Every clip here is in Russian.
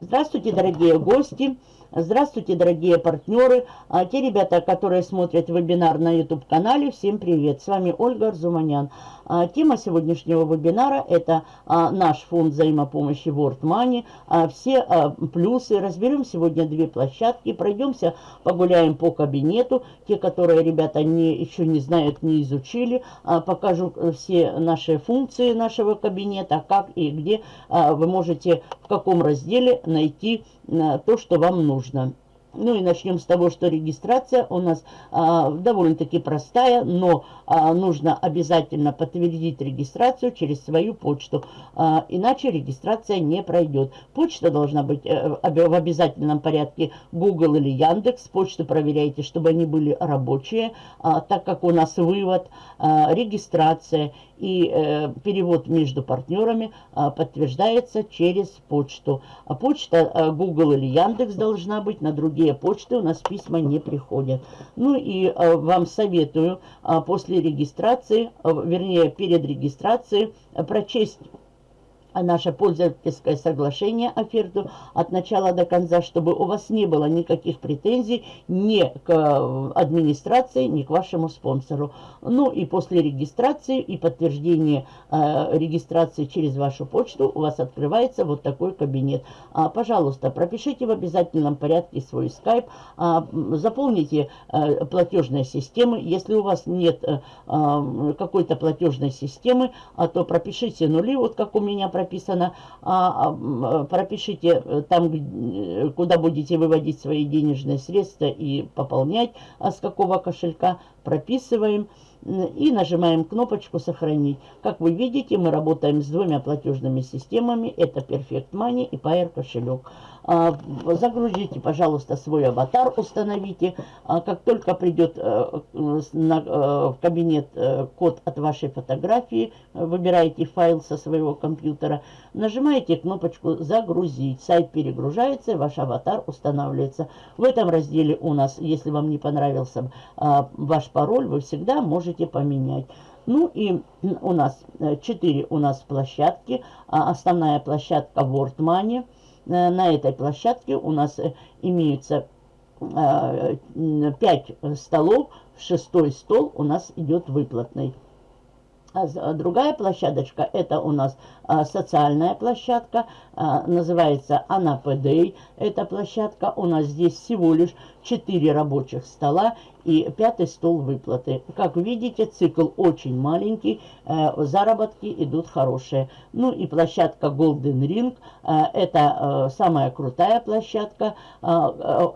Здравствуйте, дорогие гости! Здравствуйте, дорогие партнеры! А те ребята, которые смотрят вебинар на YouTube-канале, всем привет! С вами Ольга Арзуманян. А, тема сегодняшнего вебинара – это а, наш фонд взаимопомощи World Money. А, все плюсы. Разберем сегодня две площадки, пройдемся, погуляем по кабинету. Те, которые ребята не, еще не знают, не изучили, покажу все наши функции нашего кабинета, как и где вы можете, в каком разделе найти то, что вам нужно. Ну и начнем с того, что регистрация у нас а, довольно-таки простая, но а, нужно обязательно подтвердить регистрацию через свою почту, а, иначе регистрация не пройдет. Почта должна быть а, в обязательном порядке Google или Яндекс. Почту проверяйте, чтобы они были рабочие, а, так как у нас вывод, а, регистрация и э, перевод между партнерами э, подтверждается через почту. А почта э, Google или Яндекс должна быть, на другие почты у нас письма не приходят. Ну и э, вам советую э, после регистрации, э, вернее перед регистрацией, э, прочесть наше пользовательское соглашение, оферту от начала до конца, чтобы у вас не было никаких претензий ни к э, администрации, ни к вашему спонсору. Ну и после регистрации и подтверждения э, регистрации через вашу почту у вас открывается вот такой кабинет. А, пожалуйста, пропишите в обязательном порядке свой скайп, а, заполните э, платежные системы. Если у вас нет э, э, какой-то платежной системы, а то пропишите нули, вот как у меня прописано, а, а, пропишите э, там, э, куда будете выводить свои денежные средства и пополнять, а с какого кошелька прописываем и нажимаем кнопочку «Сохранить». Как вы видите, мы работаем с двумя платежными системами. Это Perfect Money и Pair кошелек. А, загрузите, пожалуйста, свой аватар, установите. А, как только придет э, э, в кабинет э, код от вашей фотографии, выбираете файл со своего компьютера, нажимаете кнопочку «Загрузить». Сайт перегружается, ваш аватар устанавливается. В этом разделе у нас, если вам не понравился а, ваш пароль, вы всегда можете поменять. Ну и у нас 4 у нас площадки. Основная площадка World Money – Э, на этой площадке у нас э, имеются 5 э, столов, шестой стол у нас идет выплатный. А, а другая площадочка, это у нас а, социальная площадка, а, называется АНАПД. Эта площадка у нас здесь всего лишь 4 рабочих стола и пятый стол выплаты. Как видите, цикл очень маленький, э, заработки идут хорошие. Ну и площадка Golden Ring, э, это э, самая крутая площадка.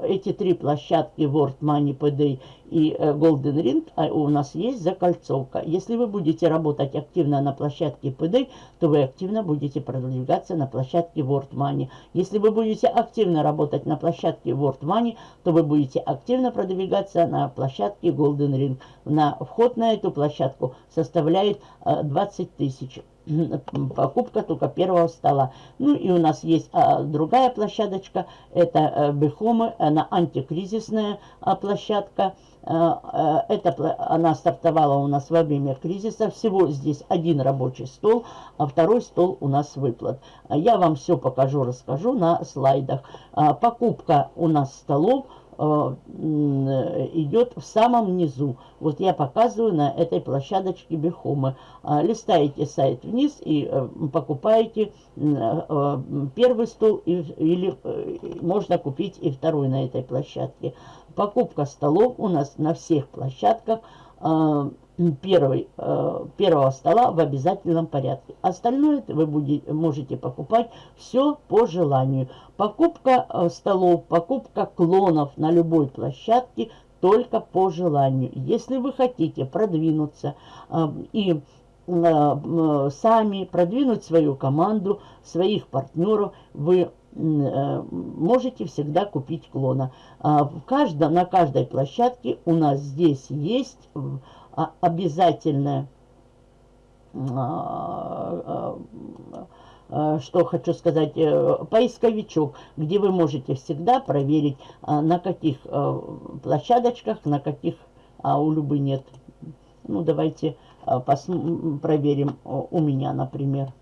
Эти три площадки World Money PD и Golden Ring у нас есть закольцовка. Если вы будете работать активно на площадке PD, то вы активно будете продвигаться на площадке World Money. Если вы будете активно работать на площадке World Money, то вы будете активно продвигаться на площадке Golden Ring. На вход на эту площадку составляет 20 э, тысяч покупка только первого стола. Ну и у нас есть а, другая площадочка, это а, Бехомы, она антикризисная а, площадка. Это, она стартовала у нас во время кризиса. Всего здесь один рабочий стол, а второй стол у нас выплат. Я вам все покажу, расскажу на слайдах. Покупка у нас столов – Э, идет в самом низу. Вот я показываю на этой площадочке Бехомы. А, листаете сайт вниз и э, покупаете э, первый стол или можно купить и второй на этой площадке. Покупка столов у нас на всех площадках первый, э, первого стола в обязательном порядке. Остальное вы будете, можете покупать все по желанию. Покупка э, столов, покупка клонов на любой площадке только по желанию. Если вы хотите продвинуться э, и сами продвинуть свою команду, своих партнеров, вы можете всегда купить клона. В каждом, на каждой площадке у нас здесь есть а, обязательное, а, а, что хочу сказать, э, поисковичок, где вы можете всегда проверить, на каких э, площадочках, на каких а у Любы нет. Ну, давайте проверим у меня, например. а,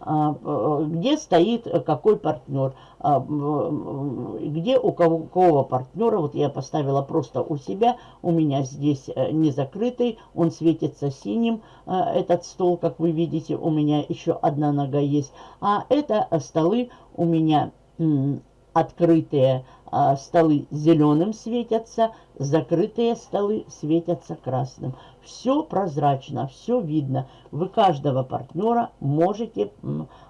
где стоит какой партнер, а, где у какого партнера, вот я поставила просто у себя, у меня здесь э, не закрытый, он светится синим, э, этот стол, как вы видите, у меня еще одна нога есть, а это столы у меня открытые а, столы зеленым светятся, закрытые столы светятся красным. Все прозрачно, все видно. Вы каждого партнера можете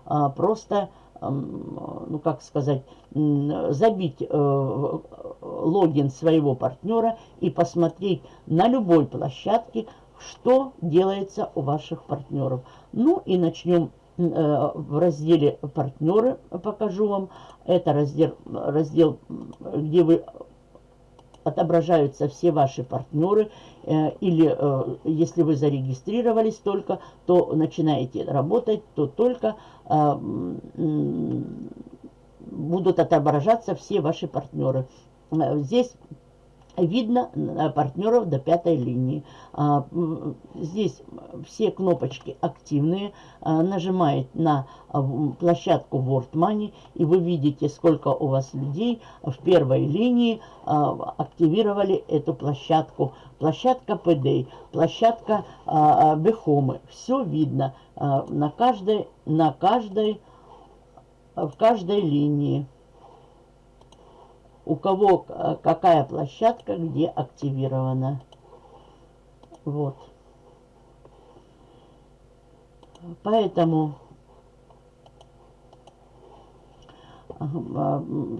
а, просто, ну как сказать, забить э, логин своего партнера и посмотреть на любой площадке, что делается у ваших партнеров. Ну и начнем Э, в разделе «Партнеры» покажу вам. Это раздел, раздел где вы отображаются все ваши партнеры. Э, или э, если вы зарегистрировались только, то начинаете работать, то только будут отображаться все ваши партнеры. Здесь видно партнеров до пятой линии. А, здесь все кнопочки активные. А, нажимаете на а, площадку World Money, и вы видите, сколько у вас людей в первой линии активировали эту площадку. Площадка PD, площадка Бехомы. Все видно на каждой, на каждой, в каждой линии у кого э, какая площадка где активирована. Вот. Поэтому А,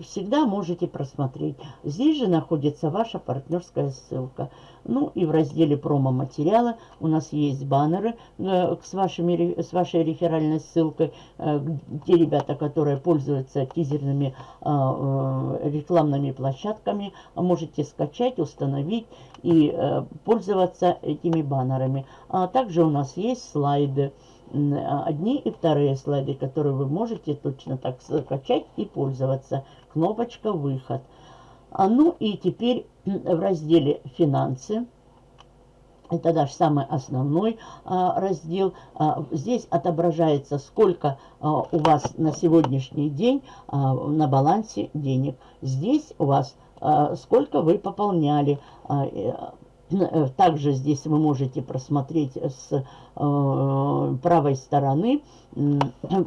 всегда можете просмотреть. Здесь же находится ваша партнерская ссылка. Ну и в разделе промо-материалы у нас есть баннеры э, с, вашими, с вашей реферальной ссылкой. Э, те ребята, которые пользуются тизерными а, э, рекламными площадками, можете скачать, установить и пользоваться этими баннерами. А также у нас есть слайды. А, одни и вторые слайды, которые вы можете точно так скачать и пользоваться. Кнопочка «Выход». А ну и теперь в разделе «Финансы». Это даже самый основной а, раздел. А, здесь отображается, сколько а, у вас на сегодняшний день а, на балансе денег. Здесь у вас а, сколько вы пополняли. А, Э, также здесь вы можете просмотреть с э, правой стороны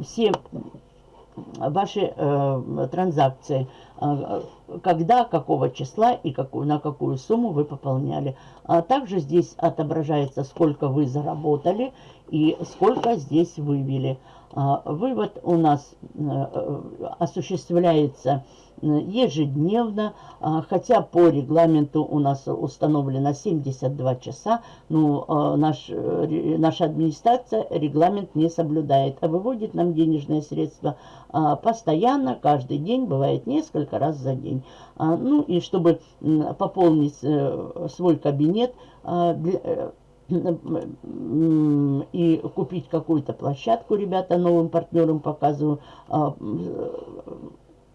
все ваши э, транзакции, э, когда, какого числа и на какую сумму вы пополняли. А также здесь отображается, сколько вы заработали и сколько здесь вывели. А, вывод у нас э, осуществляется ежедневно, а, хотя по регламенту у нас установлено 72 часа, но а, наш, э, наша администрация регламент не соблюдает, а выводит нам денежные средства постоянно, каждый день, бывает несколько раз за день. Ну и чтобы пополнить э, свой кабинет, и купить какую-то площадку, ребята, новым партнерам показываю, а,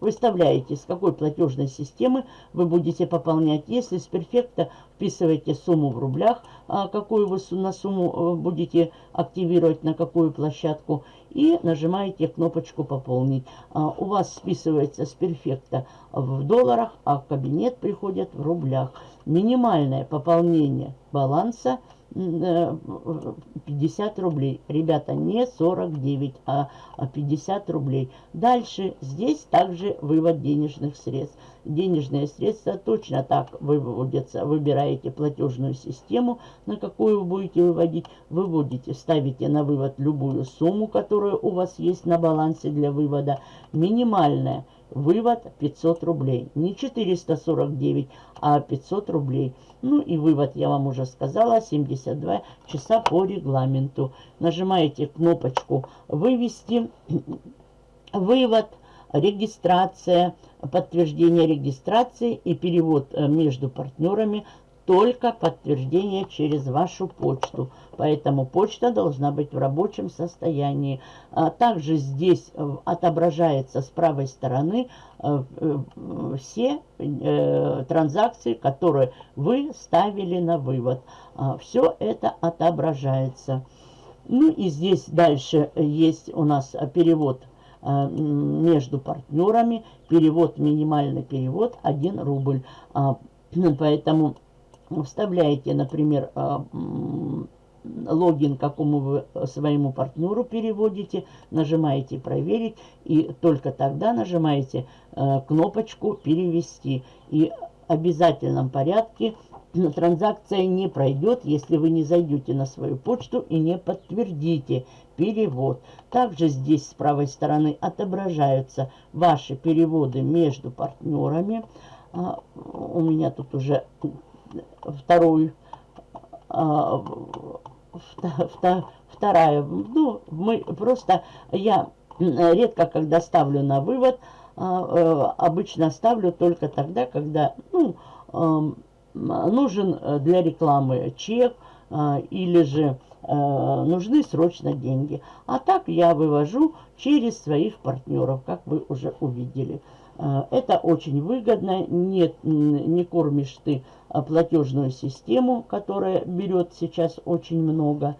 выставляете, с какой платежной системы вы будете пополнять. Если с перфекта вписываете сумму в рублях, а, какую вы на сумму э, будете активировать, на какую площадку, и нажимаете кнопочку «Пополнить». А, у вас списывается с перфекта в долларах, а в кабинет приходят в рублях. Минимальное пополнение баланса – 50 рублей. Ребята, не 49, а 50 рублей. Дальше здесь также вывод денежных средств. Денежные средства точно так выводятся. Выбираете платежную систему, на какую вы будете выводить. Выводите, ставите на вывод любую сумму, которая у вас есть на балансе для вывода. Минимальная Вывод 500 рублей. Не 449, а 500 рублей. Ну и вывод, я вам уже сказала, 72 часа по регламенту. Нажимаете кнопочку «Вывести». Вывод, регистрация, подтверждение регистрации и перевод э, между партнерами только подтверждение через вашу почту. Поэтому почта должна быть в рабочем состоянии. А также здесь э, отображается с правой стороны э, э, все транзакции, которые вы ставили на вывод. А, все это отображается. Ну и здесь дальше есть у нас перевод между партнерами. Перевод, минимальный перевод 1 рубль. А, поэтому вставляете, например, а, логин, какому вы своему партнеру переводите, нажимаете «Проверить», и только тогда нажимаете кнопочку «Перевести». И в обязательном порядке транзакция не пройдет, если вы не зайдете на свою почту и не подтвердите перевод. Также здесь с правой стороны отображаются ваши переводы между партнерами. А, у меня тут уже второй, а, вторая, ну, мы просто, я редко когда ставлю на вывод, а, э, обычно ставлю только тогда, когда, ну, нужен для рекламы чек а, или же нужны срочно деньги. А так я вывожу через своих партнеров, как вы уже увидели. Э, это очень выгодно, не, не кормишь ты платежную систему, которая берет сейчас очень много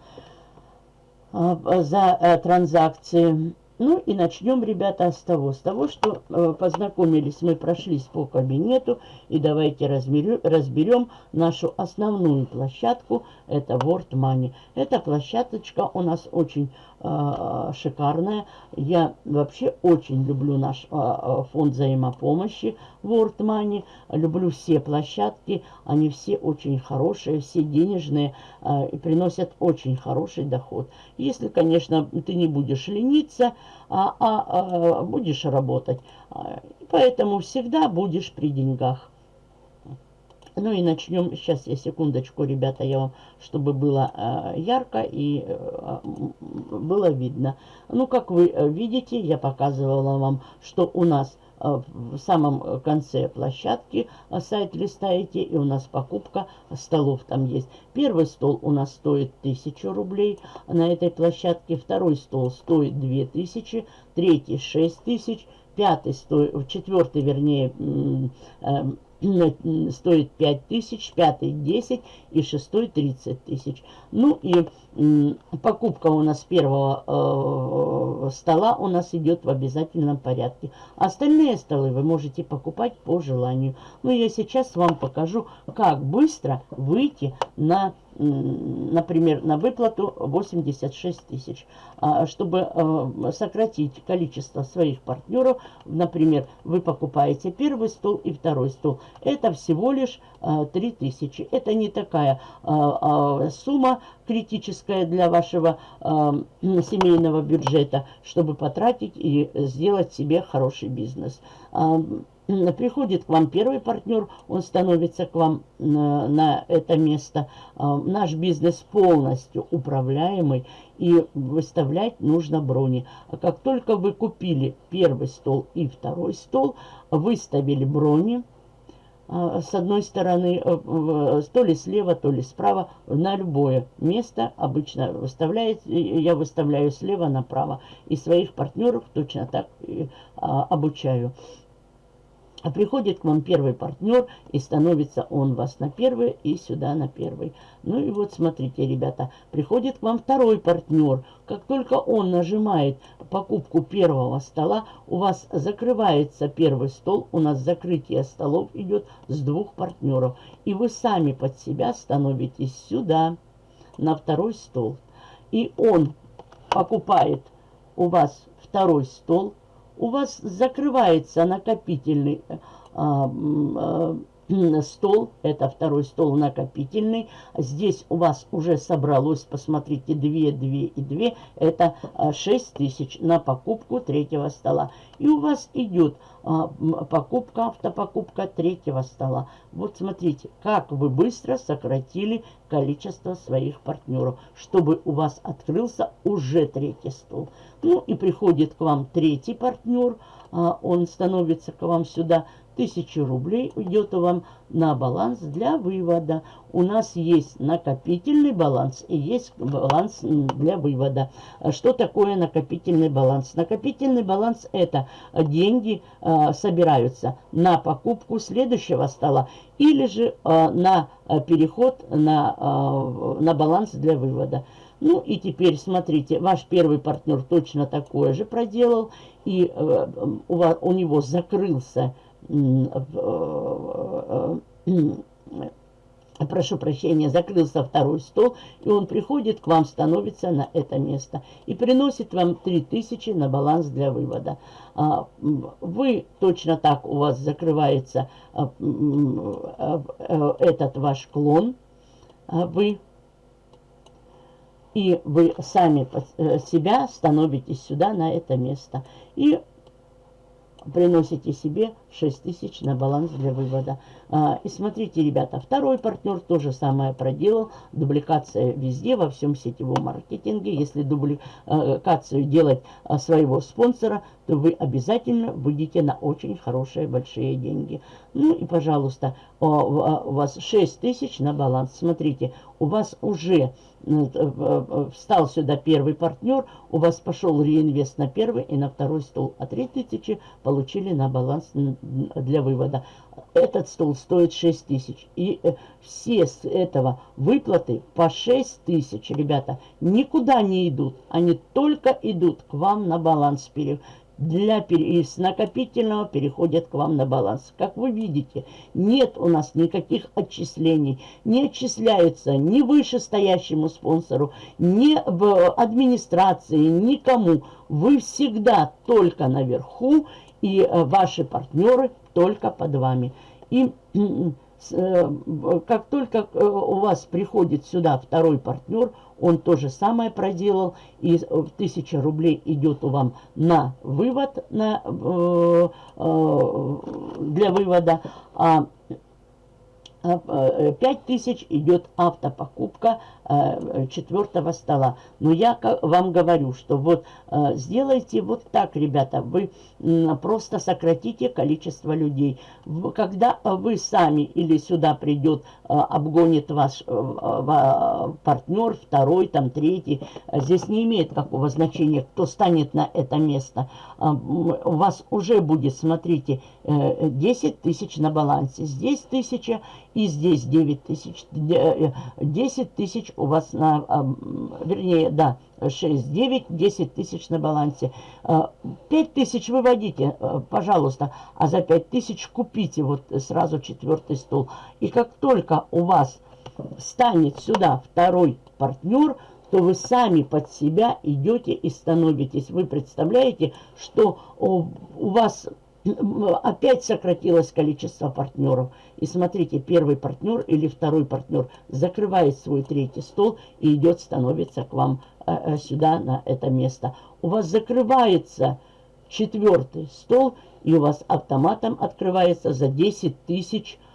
за транзакции. Ну и начнем, ребята, с того, с того, что познакомились, мы прошлись по кабинету, и давайте разберем, разберем нашу основную площадку, это World Money. Эта площадочка у нас очень шикарная. Я вообще очень люблю наш э, э фонд взаимопомощи World Money, люблю все площадки, они все очень хорошие, все денежные э, и приносят очень хороший доход. Если, конечно, ты не будешь лениться, а, а, а будешь работать. Поэтому всегда будешь при деньгах. Ну и начнем, сейчас я секундочку, ребята, я вам, чтобы было э, ярко и э, было видно. Ну, как вы э, видите, я показывала вам, что у нас Э, в самом конце площадки э, сайт листаете, и у нас покупка столов там есть. Первый стол у нас стоит 1000 рублей на этой площадке, второй стол стоит 2000, третий 6000, пятый стоит, четвертый, вернее, э, стоит 5 тысяч, пятый 10 и шестой 30 тысяч. Ну и покупка у нас первого э, стола у нас идет в обязательном порядке. Остальные столы вы можете покупать по желанию. Ну я сейчас вам покажу, как быстро выйти на например, на выплату 86 тысяч. А, чтобы э, сократить количество своих партнеров, например, вы покупаете первый стол и второй стол. Это всего лишь 3 э, тысячи. Это не такая э, сумма критическая для вашего семейного бюджета, чтобы потратить и сделать себе хороший бизнес приходит к вам первый партнер, он становится к вам на, на это место. А, наш бизнес полностью управляемый и выставлять нужно брони. А как только вы купили первый стол и второй стол, выставили брони, а, с одной стороны, э, то ли слева, то ли справа, на любое место обычно выставляет, я выставляю слева направо. И своих партнеров точно так а, обучаю. А приходит к вам первый партнер, и становится он вас на первый, и сюда на первый. Ну и вот смотрите, ребята, приходит к вам второй партнер. Как только он нажимает покупку первого стола, у вас закрывается первый стол, у нас закрытие столов идет с двух партнеров. И вы сами под себя становитесь сюда, на второй стол. И он покупает у вас второй стол, у вас закрывается накопительный а, а, стол, это второй стол накопительный. Здесь у вас уже собралось, посмотрите, 2, 2 и 2, это 6 а, тысяч на покупку третьего стола. И у вас идет покупка, автопокупка третьего стола. Вот смотрите, как вы быстро сократили количество своих партнеров, чтобы у вас открылся уже третий стол. Ну и приходит к вам третий партнер, а, он становится к вам сюда 1000 рублей уйдет вам на баланс для вывода. У нас есть накопительный баланс и есть баланс для вывода. Что такое накопительный баланс? Накопительный баланс это деньги э, собираются на покупку следующего стола или же э, на переход на, на баланс для вывода. Ну и теперь смотрите, ваш первый партнер точно такое же проделал, и э, у, вас, у него закрылся, прошу прощения, закрылся второй стол, и он приходит к вам, становится на это место и приносит вам 3000 на баланс для вывода. А, вы точно так, у вас закрывается а, а, этот ваш клон, вы и вы сами э, себя становитесь сюда, на это место. И приносите себе 6 тысяч на баланс для вывода. А, и смотрите, ребята, второй партнер то же самое проделал. Дубликация везде, во всем сетевом маркетинге. Если дубликацию делать а, своего спонсора, то вы обязательно выйдете на очень хорошие большие деньги. Ну и, пожалуйста, у вас 6 тысяч на баланс. Смотрите, у вас уже встал сюда первый партнер, у вас пошел реинвест на первый и на второй стол, а 3000 получили на баланс для вывода. Этот стол стоит 6 тысяч. И э, все с этого выплаты по 6 тысяч, ребята, никуда не идут. Они только идут к вам на баланс для из накопительного переходят к вам на баланс. Как вы видите, нет у нас никаких отчислений. Не отчисляются ни вышестоящему спонсору, ни в администрации, никому. Вы всегда только наверху, и э, ваши партнеры только под вами. И э, как только э, у вас приходит сюда второй партнер, он то же самое проделал, и 1000 рублей идет у вам на вывод, на, для вывода, а 5000 идет автопокупка Э, четвертого стола. Но я вам говорю, что вот э, сделайте вот так, ребята, вы просто сократите количество людей. Когда вы сами или сюда придет, э, обгонит ваш партнер, второй, там, третий, здесь не имеет какого значения, кто станет на это место. У вас уже будет, смотрите, 10 тысяч на балансе, здесь тысяча и здесь 9 тысяч, 10 тысяч у вас на, а, вернее, да, 6, 9, 10 тысяч на балансе. 5 а, тысяч выводите, а, пожалуйста, а за 5 тысяч купите вот сразу четвертый стол. И как только у вас станет сюда второй партнер, то вы сами под себя идете и становитесь. Вы представляете, что у вас опять сократилось количество партнеров. И смотрите, первый партнер или второй партнер закрывает свой третий стол и идет, становится к вам э, э, сюда, на это место. У вас закрывается четвертый стол, и у вас автоматом открывается за 10 тысяч Э,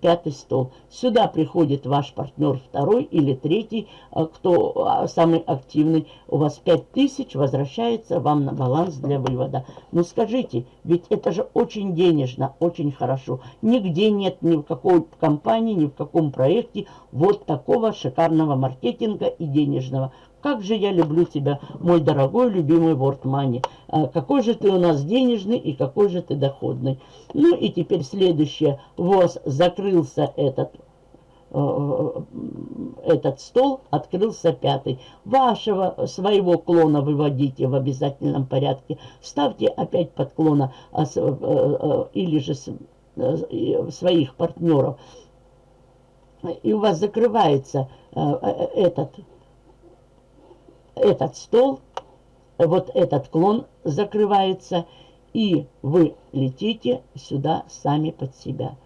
пятый стол. Сюда приходит ваш партнер второй или третий, э, кто а, самый активный. У вас 5000 возвращается вам на баланс для вывода. Ну скажите, ведь это же очень денежно, очень хорошо. Нигде нет ни в какой компании, ни в каком проекте вот такого шикарного маркетинга и денежного. Как же я люблю тебя, мой дорогой, любимый Money. А, какой же ты у нас денежный и какой же ты доходный. Ну и теперь следующее. Вот закрылся этот э, этот стол, открылся пятый. Вашего, своего клона выводите в обязательном порядке. Ставьте опять под клона а, э, э, или же своих партнеров. И у вас закрывается этот этот стол, вот этот клон закрывается, и вы летите сюда сами под себя.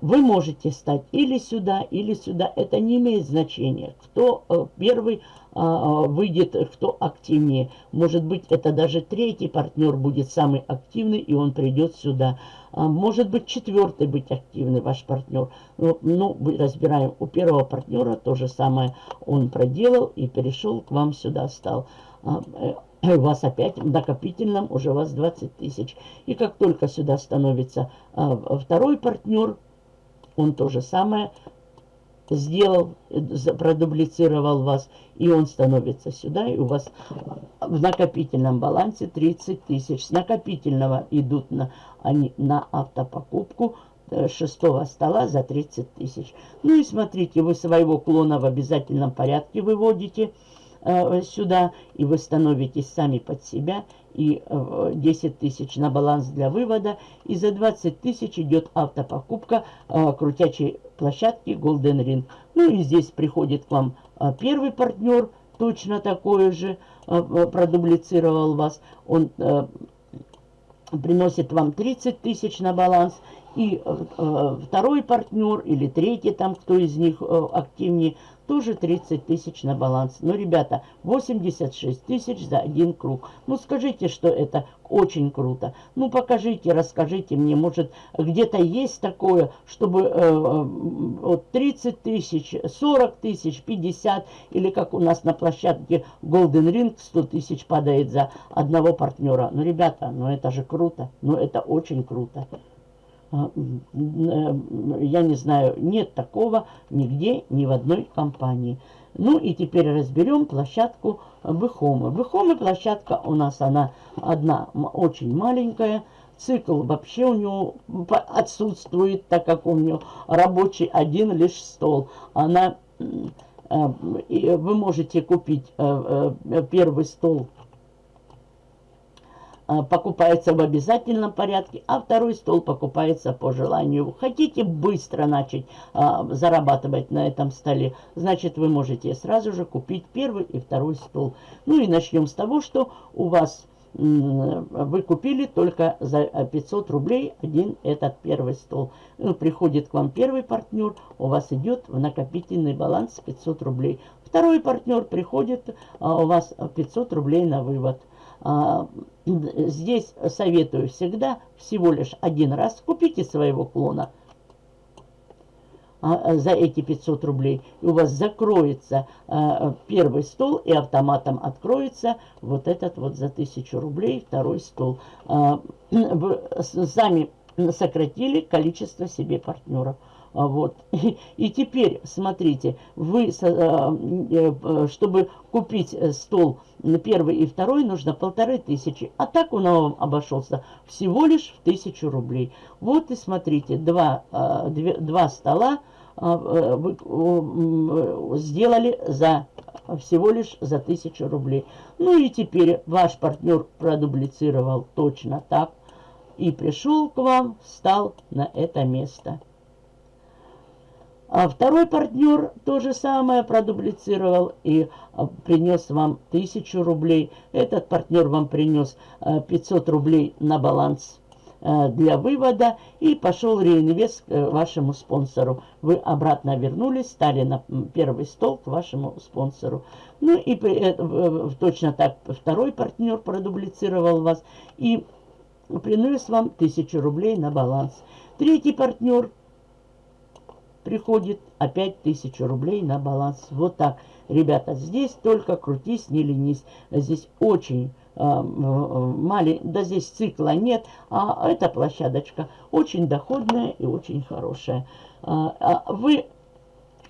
Вы можете стать или сюда, или сюда. Это не имеет значения. Кто э, первый а, выйдет, кто активнее. Может быть, это даже третий партнер будет самый активный, и он придет сюда. А, может быть, четвертый быть активный ваш партнер. Ну, ну, разбираем. У первого партнера то же самое он проделал и перешел к вам сюда, стал. А, э, у вас опять в накопительном уже у вас 20 тысяч. И как только сюда становится второй партнер, он то же самое сделал, продублицировал вас, и он становится сюда, и у вас в накопительном балансе 30 тысяч. С накопительного идут на, они на автопокупку э, шестого стола за 30 тысяч. Ну и смотрите, вы своего клона в обязательном порядке выводите сюда, и вы становитесь сами под себя, и 10 тысяч на баланс для вывода, и за 20 тысяч идет автопокупка крутячей площадки Golden Ring. Ну и здесь приходит к вам первый партнер, точно такой же, продублицировал вас, он приносит вам 30 тысяч на баланс, и э, э, второй партнер или третий там, кто из них э, активнее, тоже 30 тысяч на баланс. Но, ребята, 86 тысяч за один круг. Ну, скажите, что это очень круто. Ну, покажите, расскажите мне, может, где-то есть такое, чтобы э, вот 30 тысяч, 40 тысяч, 50, или как у нас на площадке Golden Ring 100 тысяч падает за одного партнера. Ну, ребята, ну это же круто, ну это очень круто. А, э, я не знаю, нет такого нигде, ни в одной компании. Ну и теперь разберем площадку Бехомы. Бехомы площадка у нас она одна очень маленькая. Цикл вообще у него отсутствует, так как у него рабочий один лишь стол. Она, э, вы можете купить э, первый стол покупается в обязательном порядке, а второй стол покупается по желанию. Хотите быстро начать а, зарабатывать на этом столе, значит вы можете сразу же купить первый и второй стол. Ну и начнем с того, что у вас вы купили только за 500 рублей один этот первый стол. Ну, приходит к вам первый партнер, у вас идет в накопительный баланс 500 рублей. Второй партнер приходит, а у вас 500 рублей на вывод. А, здесь советую всегда всего лишь один раз купите своего клона а, за эти 500 рублей. И у вас закроется а, первый стол и автоматом откроется вот этот вот за 1000 рублей второй стол. Вы сами сократили количество себе партнеров. А, вот. И, теперь, смотрите, вы, э, э, чтобы купить э, стол первый и второй, нужно полторы тысячи. А так он вам обошелся всего лишь в тысячу рублей. Вот и смотрите, два, два стола вы сделали за всего лишь за тысячу рублей. Ну и теперь ваш партнер продублицировал точно так. И пришел к вам, встал на это место. А второй партнер то же самое продублицировал и а, принес вам 1000 рублей. Этот партнер вам принес 500 а, рублей на баланс а, для вывода и пошел реинвест к э, вашему спонсору. Вы обратно вернулись, стали на первый стол к вашему спонсору. Ну и э, точно так второй партнер продублицировал вас и принес вам 1000 рублей на баланс. Третий партнер приходит опять тысячу рублей на баланс. Вот так. Ребята, здесь только крутись, не ленись. Здесь очень э, маленький, да здесь цикла нет, а эта площадочка очень доходная и очень хорошая. А, а вы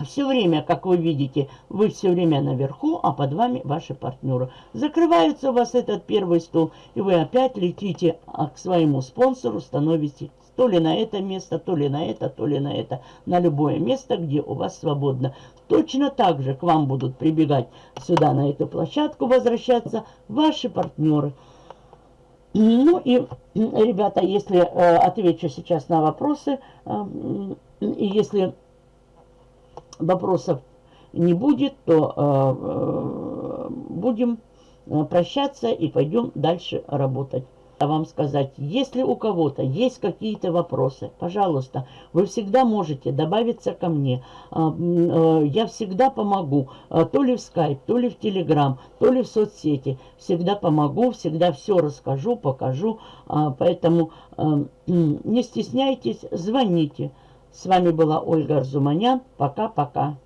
все время, как вы видите, вы все время наверху, а под вами ваши партнеры. Закрывается у вас этот первый стол, и вы опять летите а, к своему спонсору, становитесь то ли на это место, то ли на это, то ли на это. На любое место, где у вас свободно. Точно так же к вам будут прибегать сюда, на эту площадку, возвращаться ваши партнеры. Ну и, ребята, если э, отвечу сейчас на вопросы, э, если вопросов не будет, то э, э будем э, прощаться и пойдем дальше работать вам сказать, если у кого-то есть какие-то вопросы, пожалуйста, вы всегда можете добавиться ко мне. А, э, я всегда помогу, а, то ли в скайп, то ли в телеграм, то ли в соцсети. Всегда помогу, всегда все расскажу, покажу. А, поэтому не стесняйтесь, звоните. С вами была Ольга Арзуманян. Пока-пока.